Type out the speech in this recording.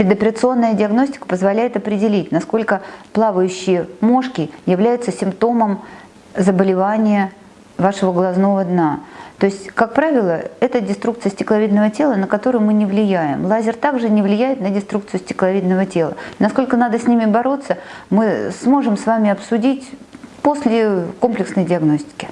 Предоперационная диагностика позволяет определить, насколько плавающие мошки являются симптомом заболевания вашего глазного дна. То есть, как правило, это деструкция стекловидного тела, на которую мы не влияем. Лазер также не влияет на деструкцию стекловидного тела. Насколько надо с ними бороться, мы сможем с вами обсудить после комплексной диагностики.